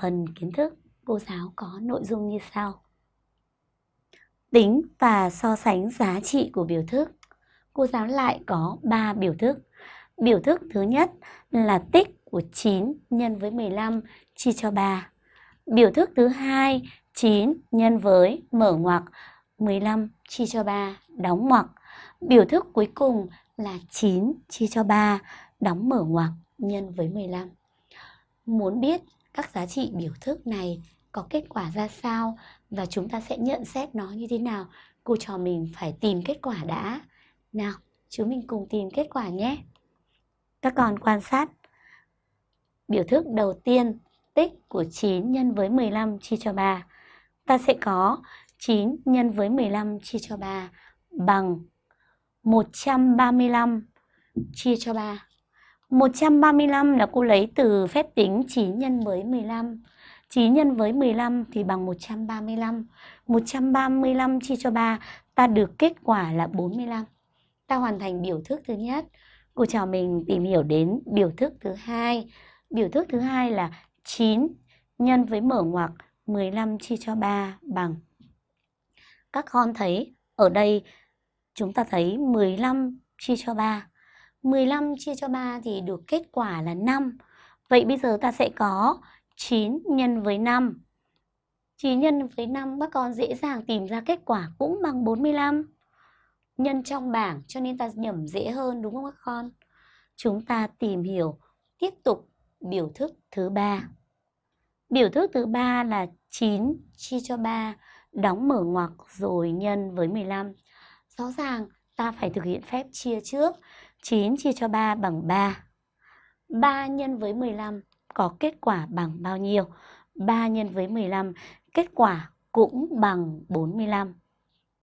phần kiến thức, cô giáo có nội dung như sau. Tính và so sánh giá trị của biểu thức. Cô giáo lại có 3 biểu thức. Biểu thức thứ nhất là tích của 9 nhân với 15 chia cho 3. Biểu thức thứ hai 9 nhân với mở ngoặc 15 chia cho 3 đóng ngoặc. Biểu thức cuối cùng là 9 chia cho 3 đóng mở ngoặc nhân với 15. Muốn biết các giá trị biểu thức này có kết quả ra sao và chúng ta sẽ nhận xét nó như thế nào, cô trò mình phải tìm kết quả đã. Nào, chúng mình cùng tìm kết quả nhé. Các con quan sát. Biểu thức đầu tiên, tích của 9 nhân với 15 chia cho 3. Ta sẽ có 9 nhân với 15 chia cho 3 bằng 135 chia cho 3. 135 là cô lấy từ phép tính 9 nhân với 15. 9 nhân với 15 thì bằng 135. 135 chia cho 3, ta được kết quả là 45. Ta hoàn thành biểu thức thứ nhất. Cô chào mình tìm hiểu đến biểu thức thứ hai. Biểu thức thứ hai là 9 nhân với mở ngoặc 15 chia cho 3 bằng. Các con thấy ở đây chúng ta thấy 15 chia cho 3. 15 chia cho 3 thì được kết quả là 5. Vậy bây giờ ta sẽ có 9 nhân với 5. 9 nhân với 5 các con dễ dàng tìm ra kết quả cũng bằng 45. Nhân trong bảng cho nên ta nhẩm dễ hơn đúng không các con? Chúng ta tìm hiểu tiếp tục biểu thức thứ ba. Biểu thức thứ ba là 9 chia cho 3, đóng mở ngoặc rồi nhân với 15. Rõ ràng ta phải thực hiện phép chia trước. 9 chia cho 3 bằng 3. 3 nhân với 15 có kết quả bằng bao nhiêu? 3 nhân với 15, kết quả cũng bằng 45.